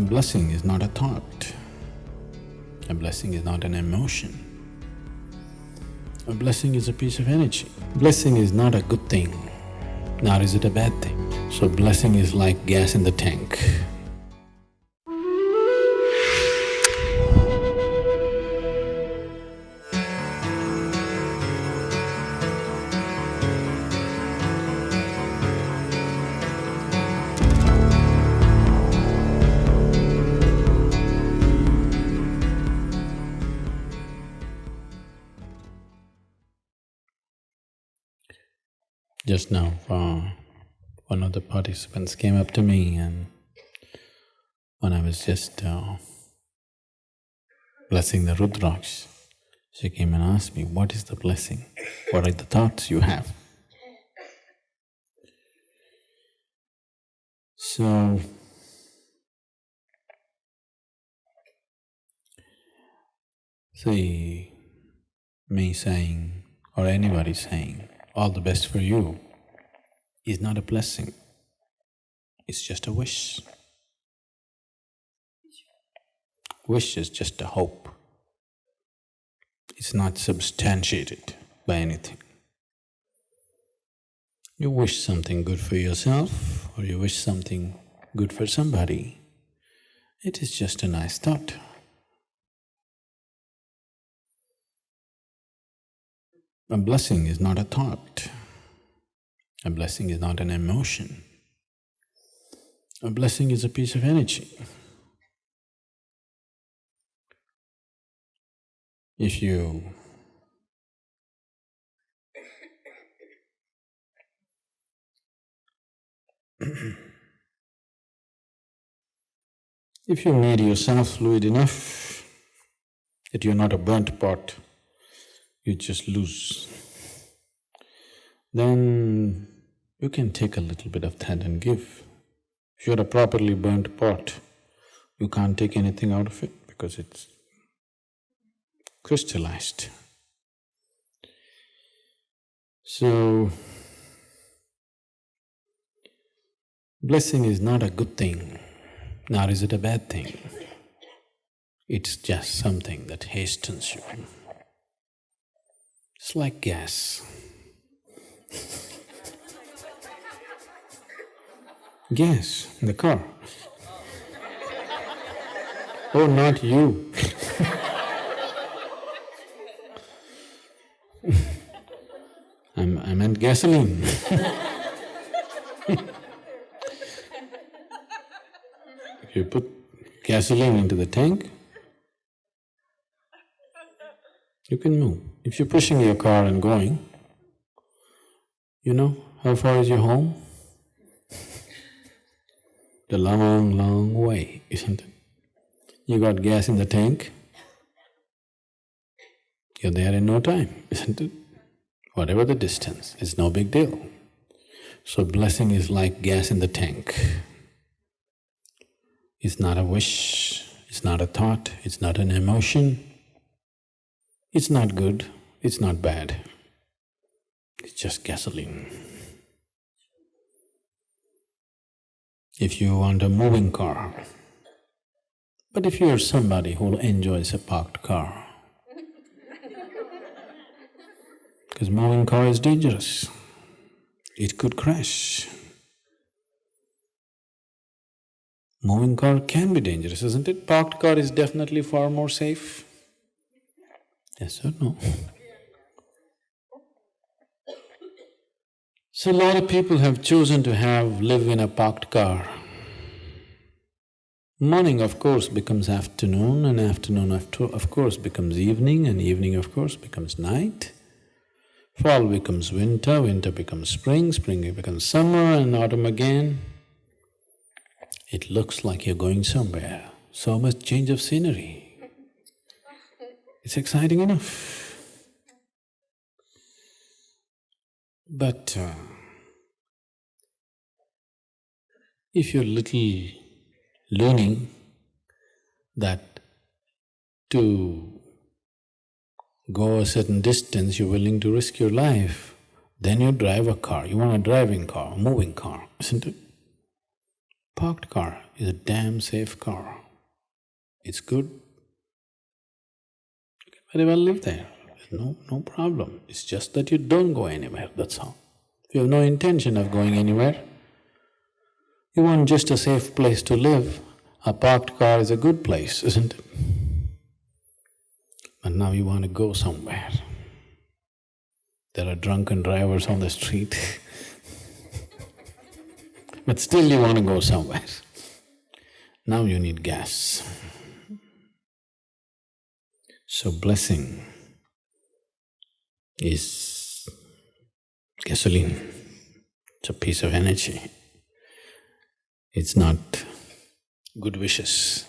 A blessing is not a thought. A blessing is not an emotion. A blessing is a piece of energy. Blessing is not a good thing, nor is it a bad thing. So blessing is like gas in the tank. Just now, uh, one of the participants came up to me and when I was just uh, blessing the Rudraksh, she came and asked me, what is the blessing? What are the thoughts you have? So, see, me saying or anybody saying, all the best for you is not a blessing, it's just a wish. Wish is just a hope. It's not substantiated by anything. You wish something good for yourself or you wish something good for somebody, it is just a nice thought. A blessing is not a thought. A blessing is not an emotion. A blessing is a piece of energy. If you if you made yourself fluid enough that you're not a burnt pot, you just lose. Then you can take a little bit of that and give. If you're a properly burnt pot, you can't take anything out of it because it's crystallized. So, blessing is not a good thing, nor is it a bad thing. It's just something that hastens you. It's like gas. gas in the car. Oh, not you I meant gasoline you put gasoline into the tank, you can move. If you're pushing your car and going, you know how far is your home? The long, long way, isn't it? You got gas in the tank, you're there in no time, isn't it? Whatever the distance, it's no big deal. So blessing is like gas in the tank. It's not a wish, it's not a thought, it's not an emotion. It's not good, it's not bad. It's just gasoline. If you want a moving car, but if you're somebody who enjoys a parked car, because moving car is dangerous, it could crash. Moving car can be dangerous, isn't it? Parked car is definitely far more safe. Yes or no? So a lot of people have chosen to have… live in a parked car. Morning of course becomes afternoon and afternoon of course becomes evening and evening of course becomes night. Fall becomes winter, winter becomes spring, spring becomes summer and autumn again. It looks like you're going somewhere, so much change of scenery. It's exciting enough. But uh, if you're little learning that to go a certain distance, you're willing to risk your life, then you drive a car, you want a driving car, a moving car, isn't it? parked car is a damn safe car. It's good. Very well live there, no… no problem. It's just that you don't go anywhere, that's all. If you have no intention of going anywhere, you want just a safe place to live, a parked car is a good place, isn't it? But now you want to go somewhere. There are drunken drivers on the street but still you want to go somewhere. Now you need gas. So blessing is gasoline, it's a piece of energy. It's not good wishes.